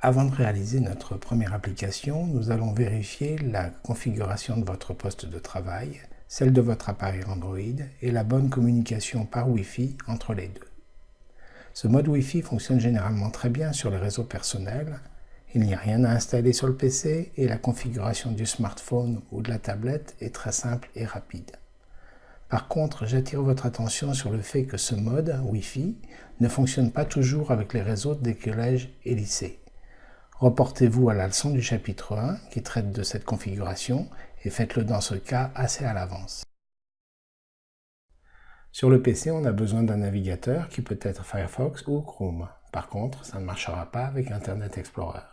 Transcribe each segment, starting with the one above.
Avant de réaliser notre première application, nous allons vérifier la configuration de votre poste de travail, celle de votre appareil Android et la bonne communication par Wi-Fi entre les deux. Ce mode Wi-Fi fonctionne généralement très bien sur les réseaux personnels, il n'y a rien à installer sur le PC et la configuration du smartphone ou de la tablette est très simple et rapide. Par contre, j'attire votre attention sur le fait que ce mode Wi-Fi ne fonctionne pas toujours avec les réseaux des collèges et lycées. Reportez-vous à la leçon du chapitre 1 qui traite de cette configuration et faites-le dans ce cas assez à l'avance. Sur le PC, on a besoin d'un navigateur qui peut être Firefox ou Chrome. Par contre, ça ne marchera pas avec Internet Explorer.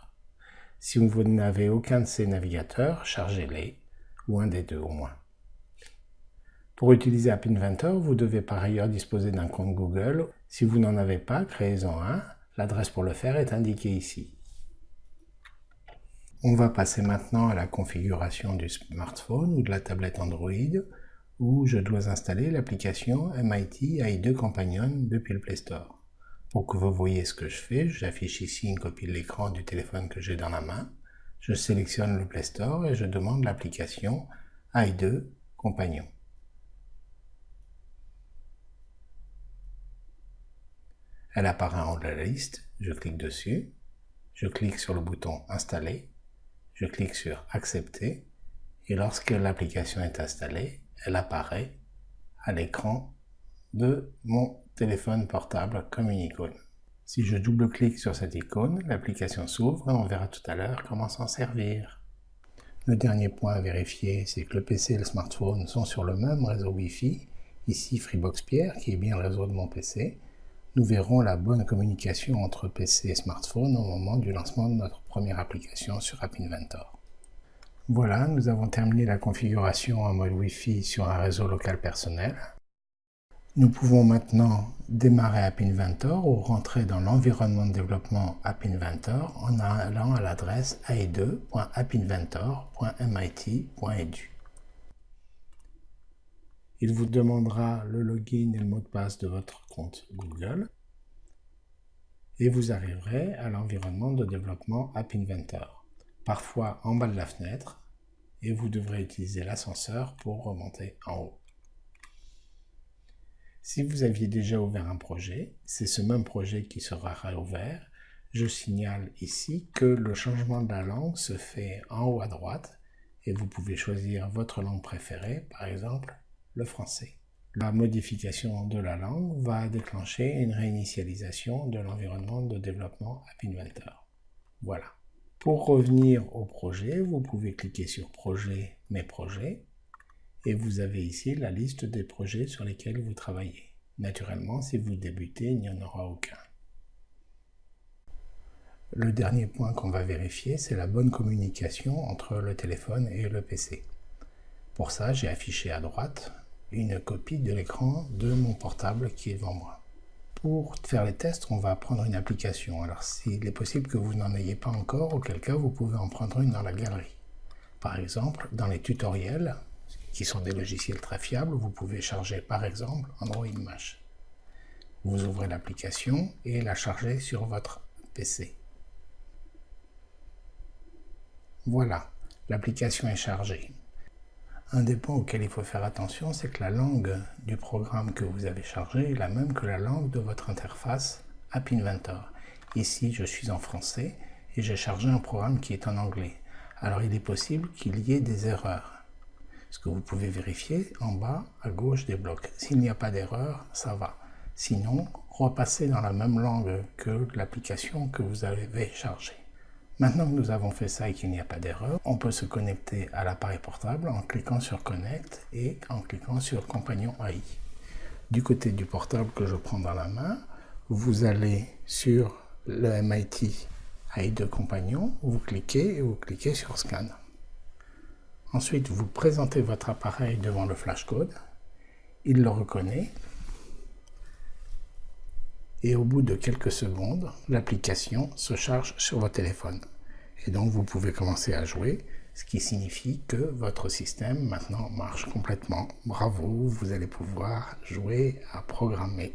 Si vous n'avez aucun de ces navigateurs, chargez-les, ou un des deux au moins. Pour utiliser App Inventor, vous devez par ailleurs disposer d'un compte Google. Si vous n'en avez pas, créez-en un. L'adresse pour le faire est indiquée ici. On va passer maintenant à la configuration du smartphone ou de la tablette Android où je dois installer l'application MIT AI2 Companion depuis le Play Store. Pour que vous voyez ce que je fais, j'affiche ici une copie de l'écran du téléphone que j'ai dans la main. Je sélectionne le Play Store et je demande l'application AI2 Companion. Elle apparaît en de la liste, je clique dessus, je clique sur le bouton Installer je clique sur Accepter et lorsque l'application est installée, elle apparaît à l'écran de mon téléphone portable comme une icône. Si je double-clique sur cette icône, l'application s'ouvre et on verra tout à l'heure comment s'en servir. Le dernier point à vérifier, c'est que le PC et le smartphone sont sur le même réseau Wi-Fi, ici Freebox Pierre, qui est bien le réseau de mon PC, nous verrons la bonne communication entre PC et smartphone au moment du lancement de notre première application sur App Inventor. Voilà, nous avons terminé la configuration en mode Wi-Fi sur un réseau local personnel. Nous pouvons maintenant démarrer App Inventor ou rentrer dans l'environnement de développement App Inventor en allant à l'adresse ai2.appinventor.mit.edu. Il vous demandera le login et le mot de passe de votre compte Google et vous arriverez à l'environnement de développement App Inventor, parfois en bas de la fenêtre, et vous devrez utiliser l'ascenseur pour remonter en haut. Si vous aviez déjà ouvert un projet, c'est ce même projet qui sera réouvert. Je signale ici que le changement de la langue se fait en haut à droite et vous pouvez choisir votre langue préférée, par exemple le français. La modification de la langue va déclencher une réinitialisation de l'environnement de développement App Inventor. Voilà. Pour revenir au projet, vous pouvez cliquer sur Projet, Mes projets, et vous avez ici la liste des projets sur lesquels vous travaillez. Naturellement, si vous débutez, il n'y en aura aucun. Le dernier point qu'on va vérifier, c'est la bonne communication entre le téléphone et le PC. Pour ça, j'ai affiché à droite une copie de l'écran de mon portable qui est devant moi. Pour faire les tests, on va prendre une application. Alors s'il est possible que vous n'en ayez pas encore, auquel cas vous pouvez en prendre une dans la galerie. Par exemple, dans les tutoriels, qui sont des logiciels très fiables, vous pouvez charger par exemple Android Mesh. Vous ouvrez l'application et la chargez sur votre PC. Voilà, l'application est chargée. Un des points auxquels il faut faire attention, c'est que la langue du programme que vous avez chargé est la même que la langue de votre interface App Inventor. Ici, je suis en français et j'ai chargé un programme qui est en anglais. Alors, il est possible qu'il y ait des erreurs. Ce que vous pouvez vérifier en bas à gauche des blocs. S'il n'y a pas d'erreur, ça va. Sinon, repassez dans la même langue que l'application que vous avez chargée. Maintenant que nous avons fait ça et qu'il n'y a pas d'erreur, on peut se connecter à l'appareil portable en cliquant sur Connect et en cliquant sur Compagnon AI. Du côté du portable que je prends dans la main, vous allez sur le MIT AI de Compagnon, vous cliquez et vous cliquez sur Scan. Ensuite, vous présentez votre appareil devant le flashcode, il le reconnaît et au bout de quelques secondes, l'application se charge sur votre téléphone. Et donc vous pouvez commencer à jouer, ce qui signifie que votre système maintenant marche complètement. Bravo, vous allez pouvoir jouer à programmer.